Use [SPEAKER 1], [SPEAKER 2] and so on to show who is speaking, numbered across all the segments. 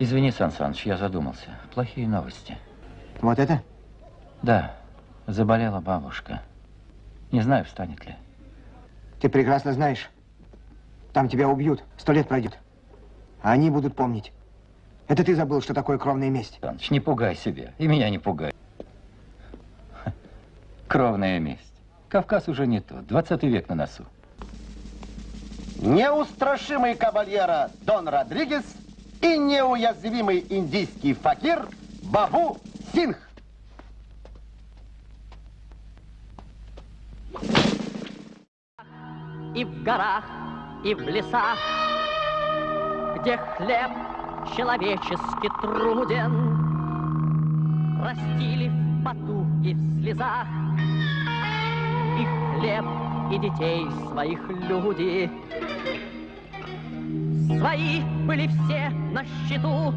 [SPEAKER 1] Извини, Сан Саныч, я задумался. Плохие новости.
[SPEAKER 2] Вот это?
[SPEAKER 1] Да, заболела бабушка. Не знаю, встанет ли.
[SPEAKER 2] Ты прекрасно знаешь, там тебя убьют, сто лет пройдет. А они будут помнить. Это ты забыл, что такое кровная месть.
[SPEAKER 1] Саныч, не пугай себя. И меня не пугай. Кровная месть. Кавказ уже не тот. 20 век на носу.
[SPEAKER 3] Неустрашимый кабальера Дон Родригес и неуязвимый индийский факир Бабу Синх.
[SPEAKER 4] И в горах, и в лесах, где хлеб человечески труден, Растили в поту и в слезах и хлеб, и детей своих люди. Свои были все на счету,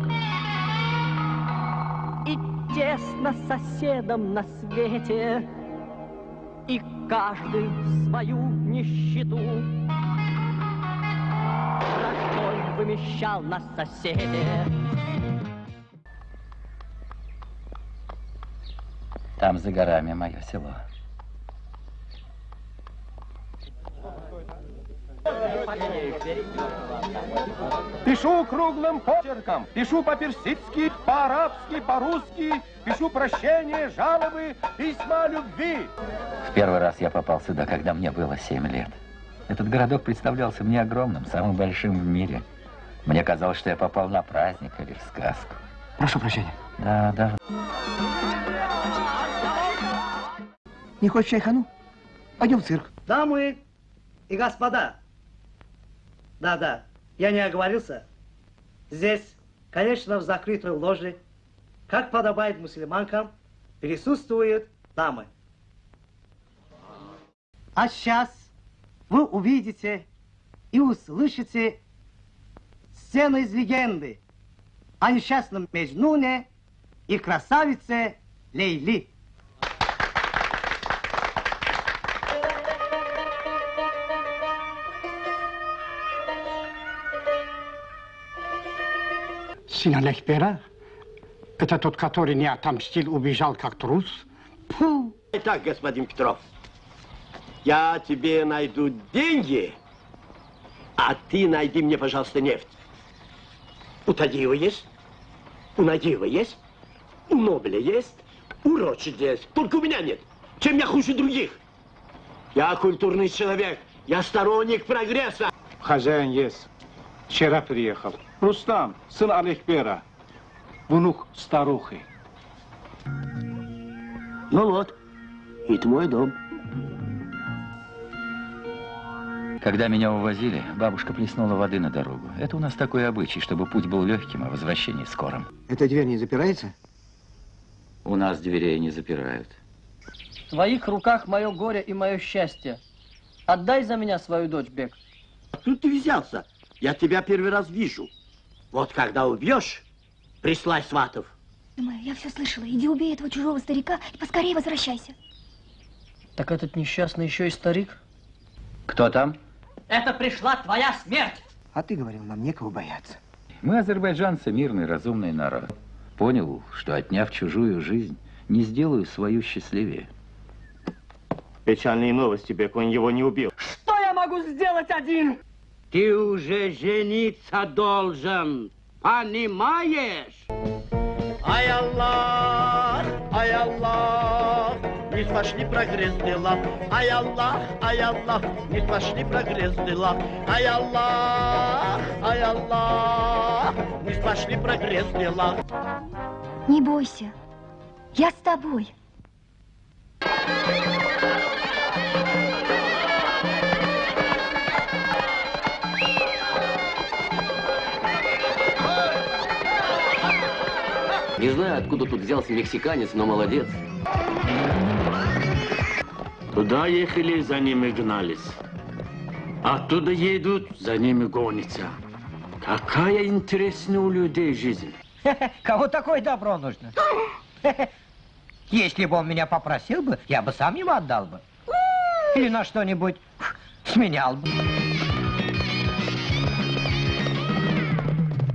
[SPEAKER 4] и тесно соседом на свете, и каждый свою нищету. Каждый вымещал на соседе.
[SPEAKER 1] Там за горами мое село.
[SPEAKER 5] Пишу круглым почерком, пишу по-персидски, по-арабски, по-русски, пишу прощения, жалобы, письма любви.
[SPEAKER 1] В первый раз я попал сюда, когда мне было 7 лет. Этот городок представлялся мне огромным, самым большим в мире. Мне казалось, что я попал на праздник или в сказку.
[SPEAKER 2] Прошу прощения.
[SPEAKER 1] Да, да.
[SPEAKER 2] Не хочешь чайхану? Пойдем в цирк.
[SPEAKER 6] Дамы и господа, да-да, я не оговорился. Здесь, конечно, в закрытой ложе, как подобает мусульманкам, присутствуют дамы. А сейчас вы увидите и услышите сцену из легенды о несчастном Межнуне и красавице Лейли.
[SPEAKER 7] Син Алехбера? Это тот, который не отомстил, убежал как трус? Фу!
[SPEAKER 3] Итак, господин Петров, я тебе найду деньги, а ты найди мне, пожалуйста, нефть. У Тадиева есть, у Нагиева есть, у Нобеля есть, у Ротшильда есть. Только у меня нет. Чем я хуже других? Я культурный человек, я сторонник прогресса.
[SPEAKER 5] Хозяин есть. Вчера приехал. Рустам, сын Алехбера, внук старухи.
[SPEAKER 3] Ну вот, это мой дом.
[SPEAKER 1] Когда меня увозили, бабушка плеснула воды на дорогу. Это у нас такой обычай, чтобы путь был легким, а возвращение скорым.
[SPEAKER 2] Эта дверь не запирается?
[SPEAKER 1] У нас дверей не запирают.
[SPEAKER 8] В твоих руках мое горе и мое счастье. Отдай за меня свою дочь, Бек.
[SPEAKER 3] Тут ты взялся. Я тебя первый раз вижу. Вот когда убьешь, прислай сватов.
[SPEAKER 9] Думаю, я все слышала. Иди убей этого чужого старика и поскорее возвращайся.
[SPEAKER 8] Так этот несчастный еще и старик?
[SPEAKER 1] Кто там?
[SPEAKER 4] Это пришла твоя смерть.
[SPEAKER 2] А ты говорил, нам некого бояться.
[SPEAKER 1] Мы, азербайджанцы, мирный, разумный народ. Понял, что отняв чужую жизнь, не сделаю свою счастливее.
[SPEAKER 3] Печальные новости, Бек, он его не убил.
[SPEAKER 8] Что я могу сделать один?
[SPEAKER 10] Ты уже жениться должен, понимаешь?
[SPEAKER 3] Ай Аллах, ай Аллах, не пошли прогресс дела. Ай Аллах, ай Аллах, не пошли прогресс дела. Ай Аллах, ай Аллах, не пошли прогресс дела.
[SPEAKER 9] Не бойся. Я с тобой.
[SPEAKER 11] Не знаю, откуда тут взялся мексиканец, но молодец.
[SPEAKER 10] Туда ехали, за ними гнались. Оттуда едут, за ними гонятся. Какая интересная у людей жизнь.
[SPEAKER 12] Кого такое добро нужно? Если бы он меня попросил бы, я бы сам ему отдал бы. Или на что-нибудь сменял бы.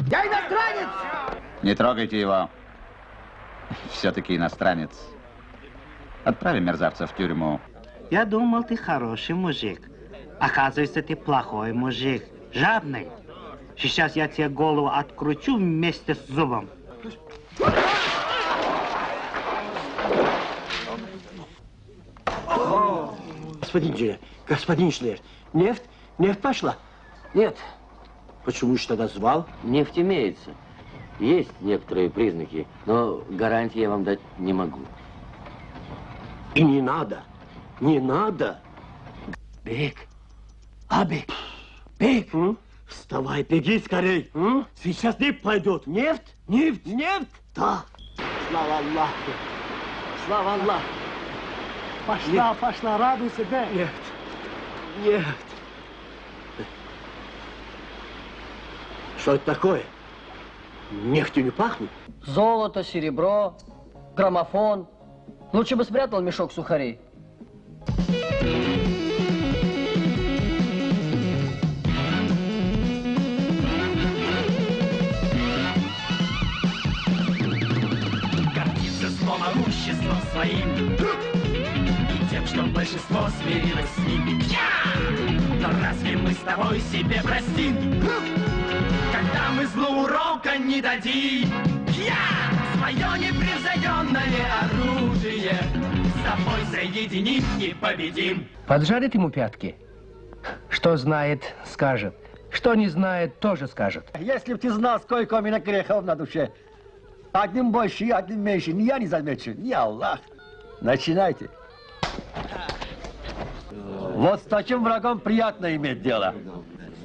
[SPEAKER 6] Я иностранец!
[SPEAKER 13] Не трогайте его. Все-таки иностранец. Отправим мерзавца в тюрьму.
[SPEAKER 14] Я думал, ты хороший мужик. Оказывается, ты плохой мужик. Жадный. Сейчас я тебе голову откручу вместе с зубом.
[SPEAKER 3] Господин Джилер, господин Шлер, нефть, нефть пошла?
[SPEAKER 11] Нет.
[SPEAKER 3] Почему же тогда звал?
[SPEAKER 11] Нефть имеется. Есть некоторые признаки, но гарантии я вам дать не могу.
[SPEAKER 3] И не надо, не надо.
[SPEAKER 11] Бег.
[SPEAKER 3] Абик, Бег, вставай, беги скорей. Сейчас нефть пойдет. Нефть? Нефть? Нефть? Да. Слава Аллаху. Слава Аллаху.
[SPEAKER 6] Пошла, пошла, радуй себя.
[SPEAKER 3] Нефть. Нефть. Что это такое? Нефтью не пахнет?
[SPEAKER 8] Золото, серебро, граммофон. Лучше бы спрятал мешок сухарей.
[SPEAKER 15] Гордится злом могуществом своим И тем, что большинство смирилось с ним Но разве мы с тобой себе простим Когда мы злу урока не дадим Я свое непревзойденное оружие С тобой соединим и победим
[SPEAKER 12] Поджарит ему пятки. Что знает, скажет. Что не знает, тоже скажет.
[SPEAKER 6] Если б ты знал, сколько у меня грехов на душе. Одним больше, одним меньше. Ни я не замечу, ни Аллах. Начинайте. Вот с таким врагом приятно иметь дело.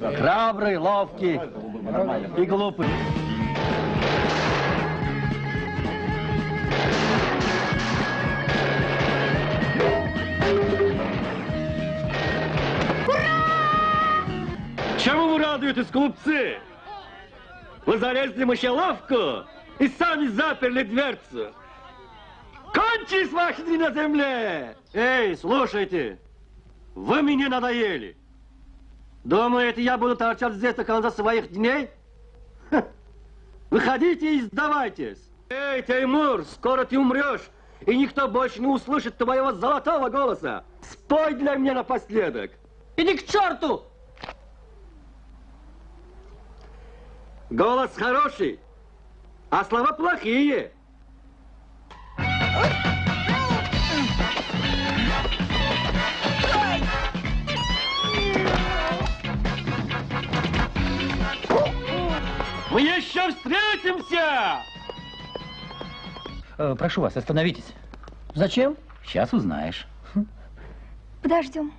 [SPEAKER 6] Храбрый, ловкий и глупый.
[SPEAKER 16] Чему вы радуетесь, глупцы? Вы залезли в мышеловку и сами заперли дверцу. Кончись, ваши дни на земле! Эй, слушайте, вы мне надоели. Думаете, я буду торчать здесь до конца своих дней? Ха. Выходите и сдавайтесь. Эй, Теймур, скоро ты умрешь, и никто больше не услышит твоего золотого голоса. Спой для меня напоследок.
[SPEAKER 8] Иди к черту!
[SPEAKER 16] Голос хороший, а слова плохие. Мы еще встретимся!
[SPEAKER 1] Э, прошу вас, остановитесь.
[SPEAKER 8] Зачем?
[SPEAKER 1] Сейчас узнаешь.
[SPEAKER 9] Подождем.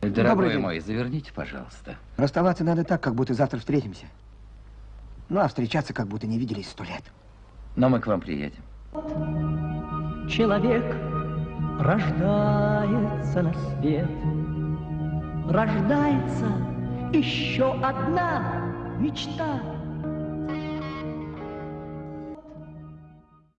[SPEAKER 1] Дорогой мой, заверните, пожалуйста.
[SPEAKER 2] Расставаться надо так, как будто завтра встретимся. Ну, а встречаться, как будто не виделись сто лет.
[SPEAKER 1] Но мы к вам приедем.
[SPEAKER 4] Человек рождается на свет, Рождается еще одна мечта